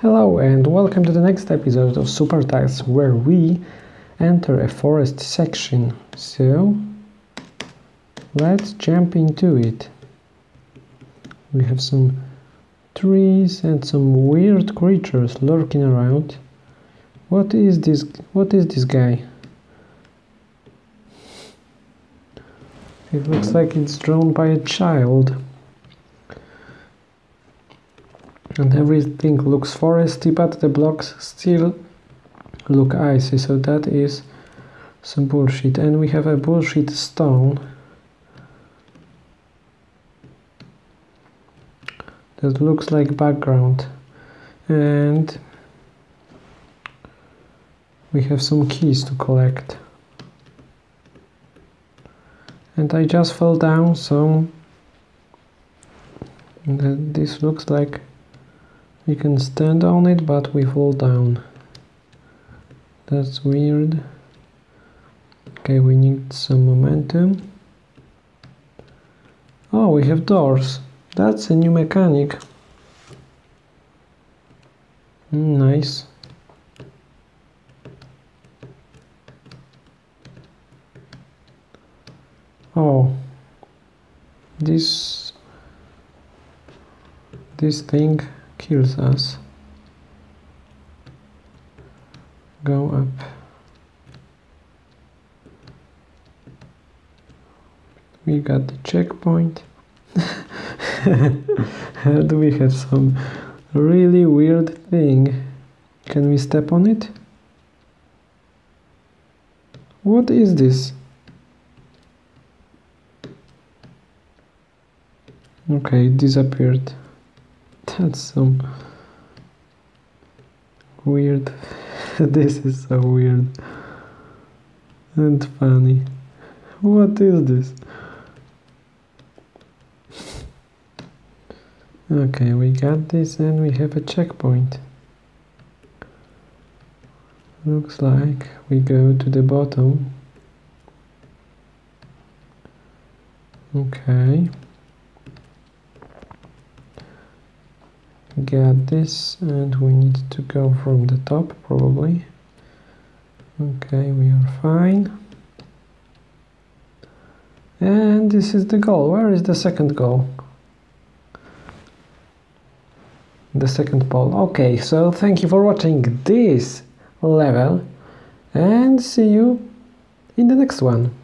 Hello and welcome to the next episode of Super Tiles where we enter a forest section. So let's jump into it. We have some trees and some weird creatures lurking around. What is this what is this guy? It looks like it's drawn by a child. And everything looks foresty, but the blocks still look icy, so that is some bullshit. And we have a bullshit stone. That looks like background. And we have some keys to collect and I just fell down so this looks like we can stand on it but we fall down. That's weird. Okay we need some momentum. Oh we have doors. That's a new mechanic. Mm, nice. Oh. This this thing kills us. Go up. We got the checkpoint. And we have some really weird thing. Can we step on it? What is this? Okay, it disappeared. That's some weird. this is so weird and funny. What is this? Okay, we got this and we have a checkpoint. Looks like we go to the bottom. Okay. Get this and we need to go from the top probably. Okay we are fine. And this is the goal. Where is the second goal? The second pole. Okay so thank you for watching this level and see you in the next one